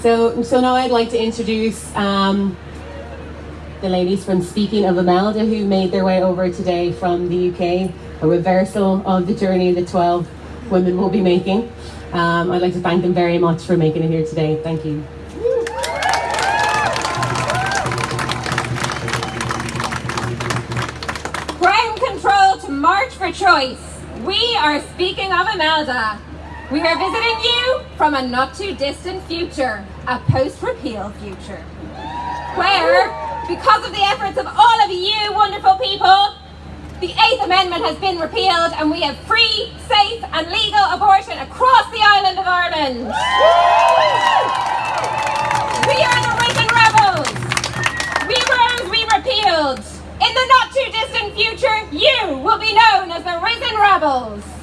So, so now I'd like to introduce um, the ladies from Speaking of Imelda who made their way over today from the UK, a reversal of the journey the 12 women will be making. Um, I'd like to thank them very much for making it here today. Thank you. Ground control to March for Choice. We are speaking of Imelda. We are visiting you from a not too distant future, a post-repeal future, where, because of the efforts of all of you wonderful people, the Eighth Amendment has been repealed and we have free, safe and legal abortion across the island of Ireland. We are the risen rebels. We rose, we repealed. In the not too distant future, you will be known as the risen rebels.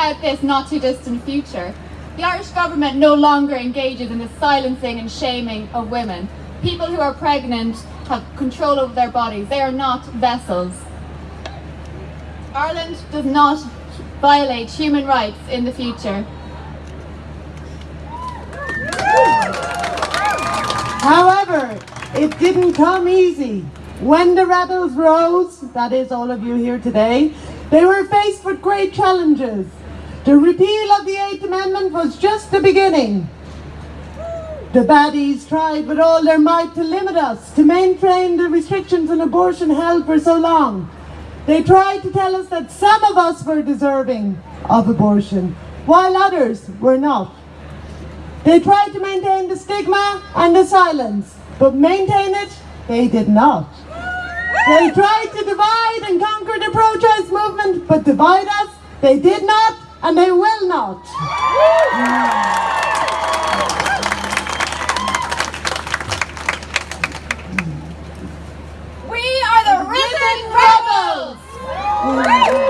About this not too distant future. The Irish government no longer engages in the silencing and shaming of women. People who are pregnant have control over their bodies. They are not vessels. Ireland does not violate human rights in the future. However, it didn't come easy. When the rebels rose, that is all of you here today, they were faced with great challenges. The repeal of the Eighth Amendment was just the beginning. The baddies tried with all their might to limit us, to maintain the restrictions on abortion held for so long. They tried to tell us that some of us were deserving of abortion, while others were not. They tried to maintain the stigma and the silence, but maintain it, they did not. They tried to divide and conquer the pro-choice movement, but divide us, they did not, and they will not. We are the risen rebels!